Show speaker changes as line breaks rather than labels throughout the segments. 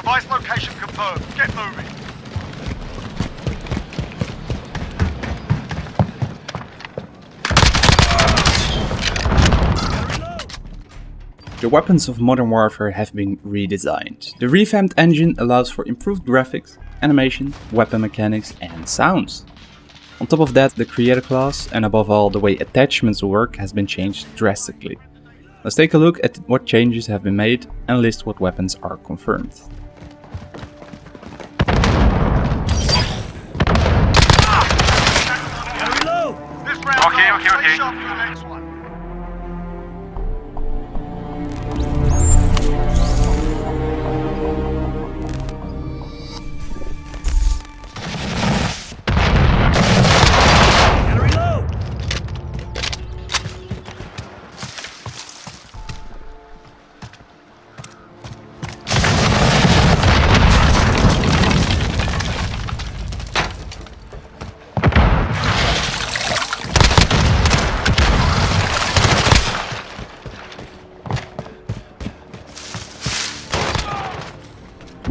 Device location confirmed. Get moving.
The weapons of Modern Warfare have been redesigned. The revamped engine allows for improved graphics, animation, weapon mechanics and sounds. On top of that, the Create-a-Class and above all the way attachments work has been changed drastically. Let's take a look at what changes have been made and list what weapons are confirmed.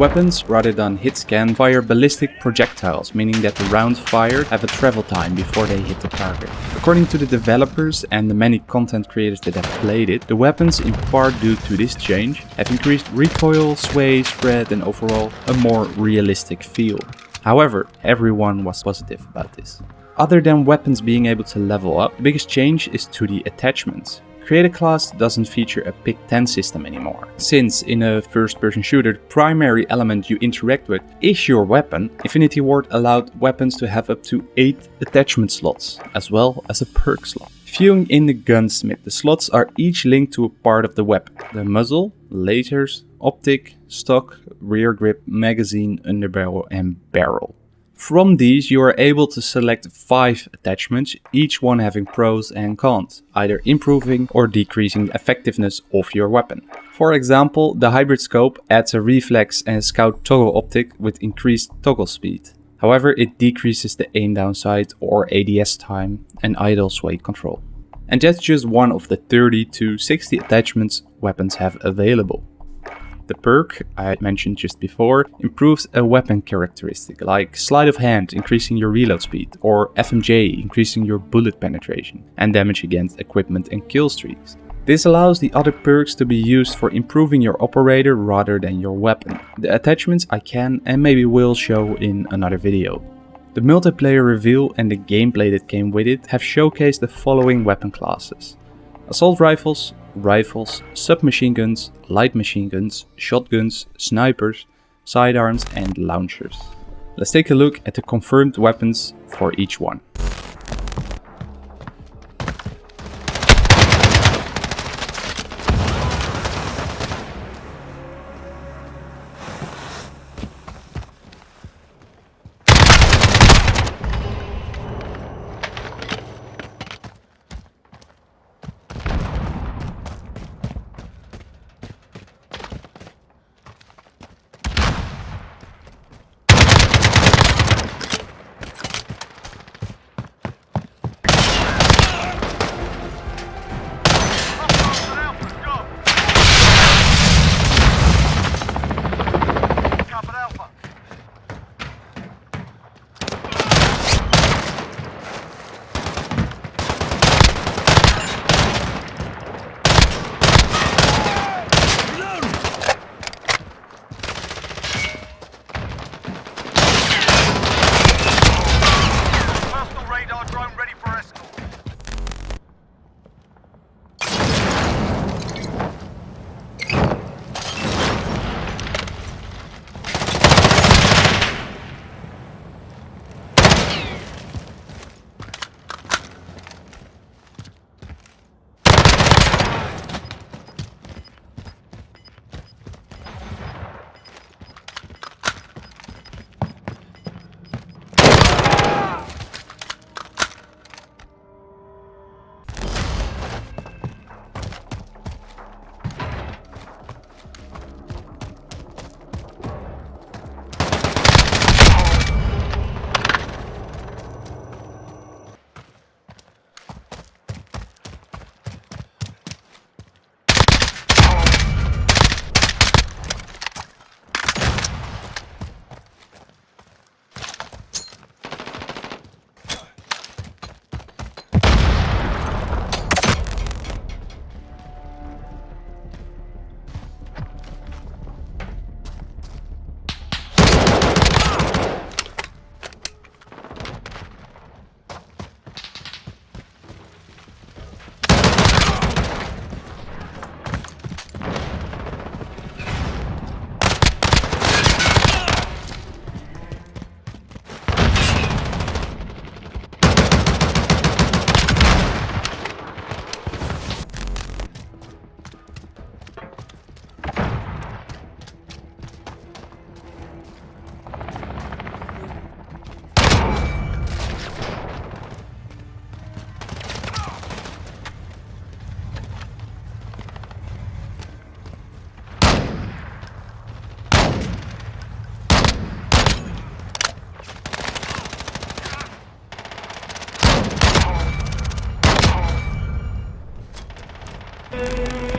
Weapons, rather than hit scan, fire ballistic projectiles, meaning that the rounds fired have a travel time before they hit the target. According to the developers and the many content creators that have played it, the weapons, in part due to this change, have increased recoil, sway, spread and overall a more realistic feel. However, everyone was positive about this. Other than weapons being able to level up, the biggest change is to the attachments. Create-a-Class doesn't feature a pick 10 system anymore. Since in a first person shooter the primary element you interact with is your weapon, Infinity Ward allowed weapons to have up to 8 attachment slots, as well as a perk slot. Viewing in the gunsmith, the slots are each linked to a part of the weapon. The muzzle, lasers, optic, stock, rear grip, magazine, underbarrel and barrel. From these you are able to select 5 attachments, each one having pros and cons, either improving or decreasing the effectiveness of your weapon. For example, the hybrid scope adds a reflex and scout toggle optic with increased toggle speed. However, it decreases the aim down sight or ADS time and idle sway control. And that's just one of the 30 to 60 attachments weapons have available. The perk I mentioned just before improves a weapon characteristic like sleight of hand increasing your reload speed or FMJ increasing your bullet penetration and damage against equipment and kill streaks. This allows the other perks to be used for improving your operator rather than your weapon. The attachments I can and maybe will show in another video. The multiplayer reveal and the gameplay that came with it have showcased the following weapon classes. Assault rifles, rifles, submachine guns, light machine guns, shotguns, snipers, sidearms and launchers. Let's take a look at the confirmed weapons for each one.
Thank you.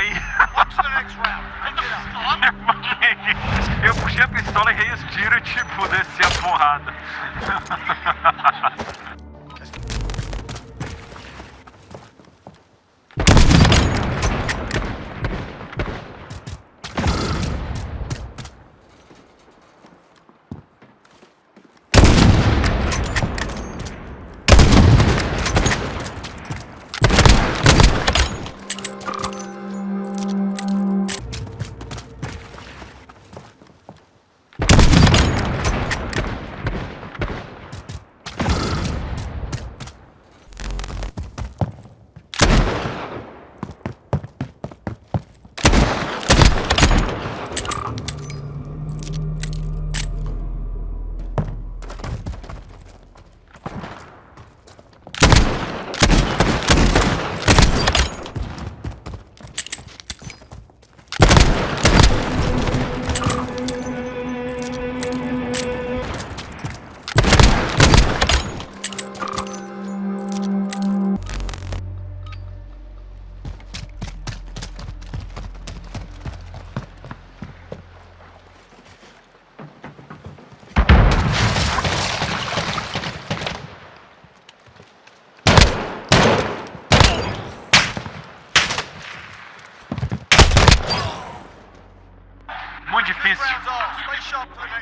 Aí. Eu puxei a pistola e rei os tiros, tipo, desci a porrada.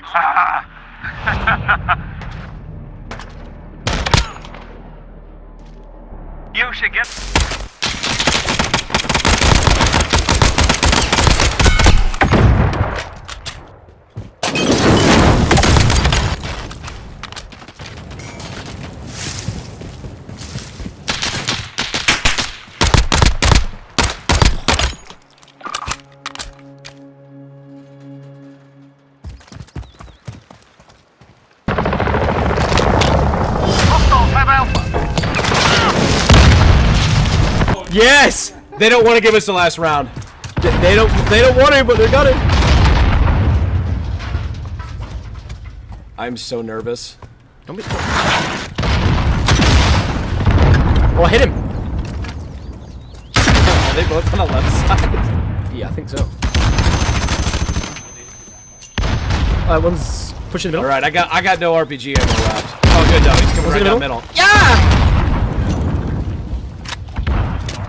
Ah. They don't want to give us the last round. They they don't. They don't want to, but they're gonna. I'm so nervous. Don't be. Oh, hit him! Are they both on the left side? Yeah, I think so. Uh, one's pushing the middle. All right, I got I got no RPG ammo left. Oh, good though. He's coming right
in the
down
middle?
middle.
Yeah!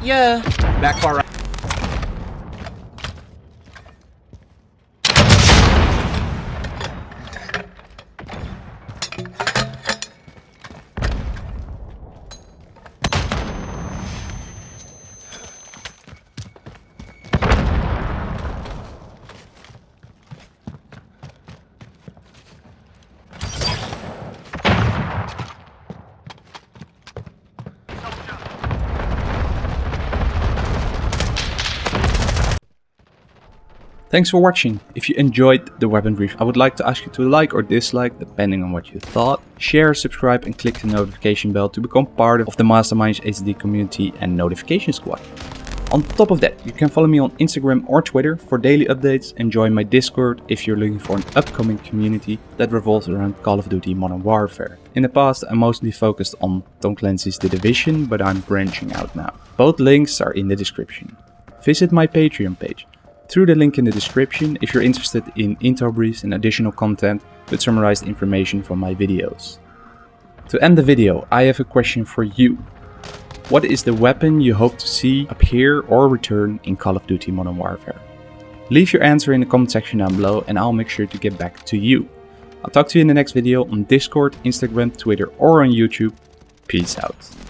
Yeah.
Back far right.
Thanks for watching. If you enjoyed the weapon brief, I would like to ask you to like or dislike depending on what you thought. Share, subscribe and click the notification bell to become part of the Masterminds HD community and notification squad. On top of that, you can follow me on Instagram or Twitter for daily updates and join my Discord if you're looking for an upcoming community that revolves around Call of Duty Modern Warfare. In the past I mostly focused on Tom Clancy's The Division, but I'm branching out now. Both links are in the description. Visit my Patreon page through the link in the description if you're interested in intel briefs and additional content with summarized information from my videos. To end the video, I have a question for you. What is the weapon you hope to see appear or return in Call of Duty Modern Warfare? Leave your answer in the comment section down below and I'll make sure to get back to you. I'll talk to you in the next video on Discord, Instagram, Twitter or on YouTube. Peace out.